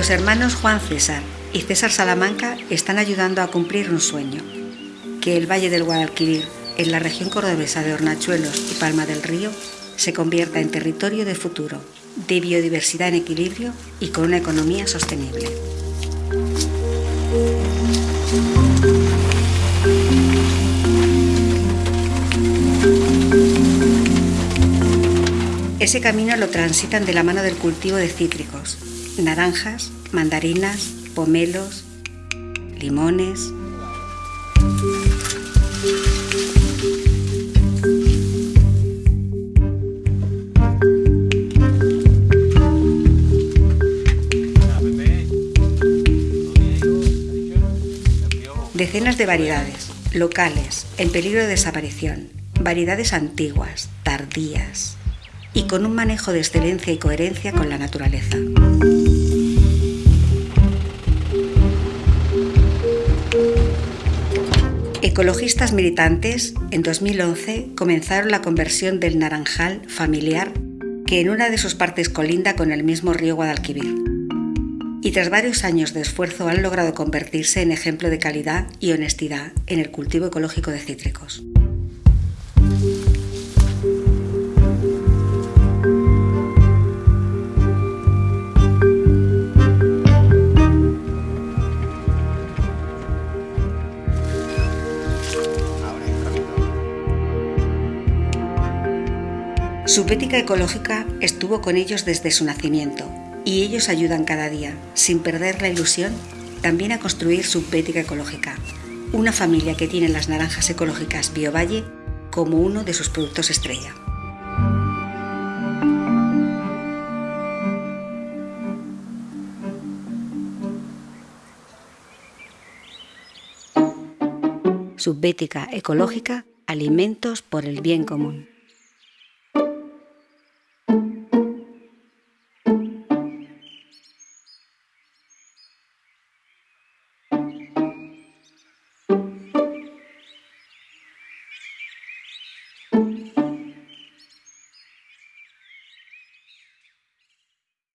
Los hermanos Juan César y César Salamanca están ayudando a cumplir un sueño, que el Valle del Guadalquivir, en la región cordobesa de Hornachuelos y Palma del Río, se convierta en territorio de futuro, de biodiversidad en equilibrio y con una economía sostenible. Ese camino lo transitan de la mano del cultivo de cítricos, naranjas, mandarinas, pomelos, limones. Decenas de variedades, locales, en peligro de desaparición, variedades antiguas, tardías, y con un manejo de excelencia y coherencia con la naturaleza. Ecologistas militantes en 2011 comenzaron la conversión del naranjal familiar que en una de sus partes colinda con el mismo río Guadalquivir. Y tras varios años de esfuerzo han logrado convertirse en ejemplo de calidad y honestidad en el cultivo ecológico de cítricos. Su pética ecológica estuvo con ellos desde su nacimiento y ellos ayudan cada día, sin perder la ilusión, también a construir su pética ecológica, una familia que tiene las naranjas ecológicas Biovalle como uno de sus productos estrella. Subbética ecológica, alimentos por el bien común.